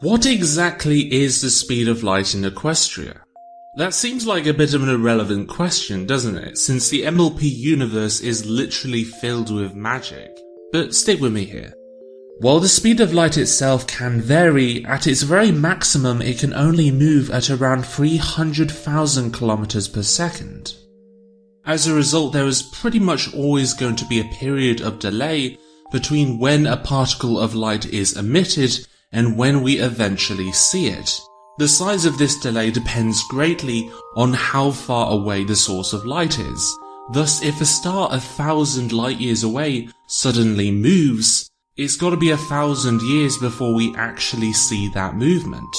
What exactly is the speed of light in Equestria? That seems like a bit of an irrelevant question, doesn't it, since the MLP universe is literally filled with magic. But stick with me here. While the speed of light itself can vary, at its very maximum it can only move at around 300,000 kilometers per second. As a result, there is pretty much always going to be a period of delay between when a particle of light is emitted and when we eventually see it. The size of this delay depends greatly on how far away the source of light is. Thus, if a star a thousand light years away suddenly moves, it's gotta be a thousand years before we actually see that movement.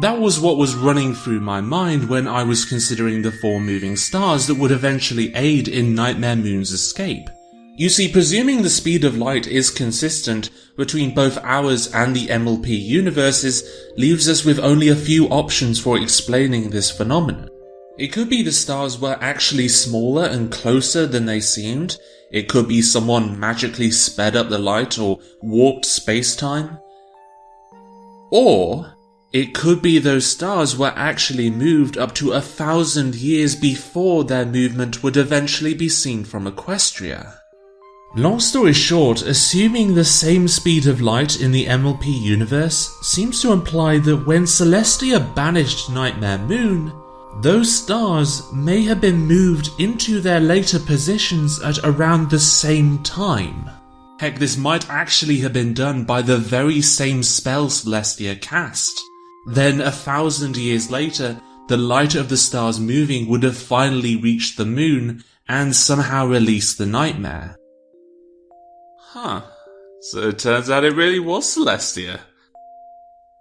That was what was running through my mind when I was considering the four moving stars that would eventually aid in Nightmare Moon's escape. You see, presuming the speed of light is consistent between both ours and the MLP universes leaves us with only a few options for explaining this phenomenon. It could be the stars were actually smaller and closer than they seemed. It could be someone magically sped up the light or warped space-time. Or, it could be those stars were actually moved up to a thousand years before their movement would eventually be seen from Equestria. Long story short, assuming the same speed of light in the MLP universe seems to imply that when Celestia banished Nightmare Moon, those stars may have been moved into their later positions at around the same time. Heck, this might actually have been done by the very same spell Celestia cast. Then, a thousand years later, the light of the stars moving would have finally reached the moon and somehow released the nightmare. Huh. So it turns out it really was Celestia.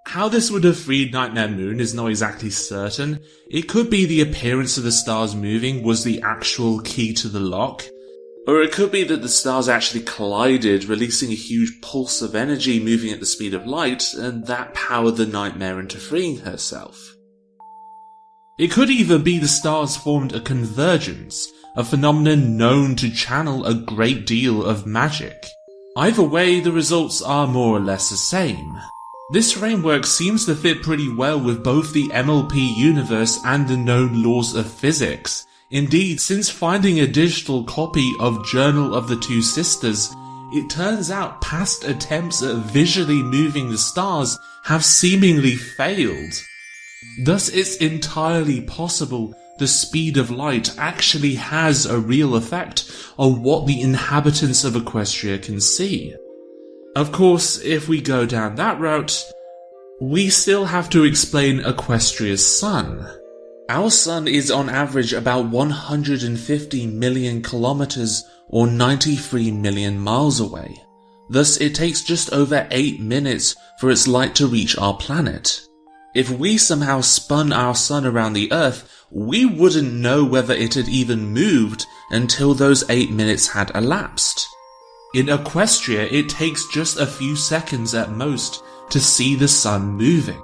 How this would have freed Nightmare Moon is not exactly certain. It could be the appearance of the stars moving was the actual key to the lock. Or it could be that the stars actually collided, releasing a huge pulse of energy moving at the speed of light, and that powered the Nightmare into freeing herself. It could even be the stars formed a convergence, a phenomenon known to channel a great deal of magic. Either way, the results are more or less the same. This framework seems to fit pretty well with both the MLP universe and the known laws of physics. Indeed, since finding a digital copy of Journal of the Two Sisters, it turns out past attempts at visually moving the stars have seemingly failed. Thus it's entirely possible the speed of light actually has a real effect on what the inhabitants of Equestria can see. Of course, if we go down that route, we still have to explain Equestria's sun. Our sun is on average about 150 million kilometers or 93 million miles away. Thus, it takes just over 8 minutes for its light to reach our planet. If we somehow spun our sun around the Earth, we wouldn't know whether it had even moved until those 8 minutes had elapsed. In Equestria, it takes just a few seconds at most to see the sun moving.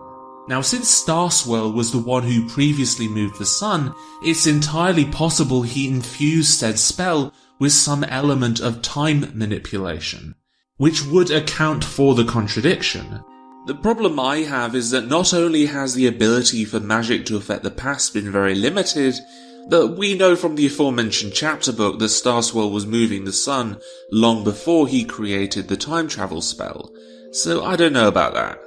Now since Starswirl was the one who previously moved the sun, it's entirely possible he infused said spell with some element of time manipulation, which would account for the contradiction. The problem I have is that not only has the ability for magic to affect the past been very limited, but we know from the aforementioned chapter book that Starswirl was moving the sun long before he created the time travel spell, so I don't know about that.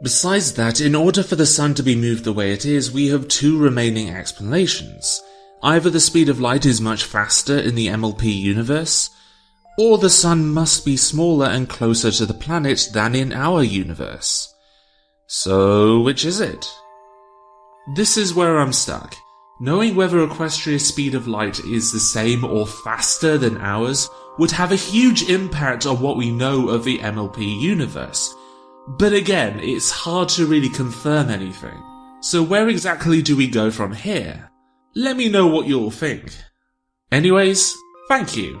Besides that, in order for the sun to be moved the way it is, we have two remaining explanations. Either the speed of light is much faster in the MLP universe, or the sun must be smaller and closer to the planet than in our universe. So, which is it? This is where I'm stuck. Knowing whether Equestria's speed of light is the same or faster than ours would have a huge impact on what we know of the MLP universe. But again, it's hard to really confirm anything. So where exactly do we go from here? Let me know what you all think. Anyways, thank you.